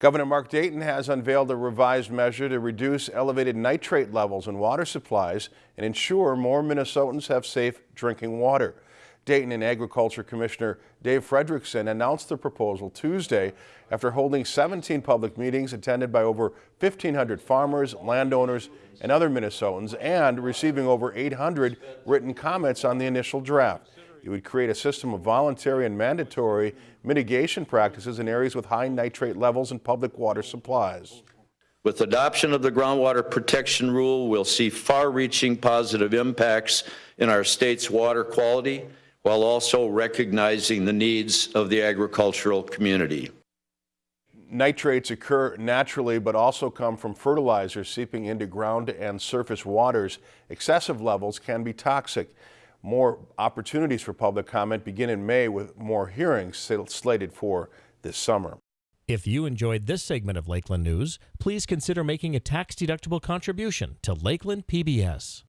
Governor Mark Dayton has unveiled a revised measure to reduce elevated nitrate levels in water supplies and ensure more Minnesotans have safe drinking water. Dayton and Agriculture Commissioner Dave Frederickson announced the proposal Tuesday after holding 17 public meetings attended by over 1,500 farmers, landowners, and other Minnesotans and receiving over 800 written comments on the initial draft. It would create a system of voluntary and mandatory mitigation practices in areas with high nitrate levels in public water supplies. With adoption of the groundwater protection rule, we'll see far-reaching positive impacts in our state's water quality while also recognizing the needs of the agricultural community. Nitrates occur naturally but also come from fertilizers seeping into ground and surface waters. Excessive levels can be toxic. More opportunities for public comment begin in May with more hearings slated for this summer. If you enjoyed this segment of Lakeland News, please consider making a tax-deductible contribution to Lakeland PBS.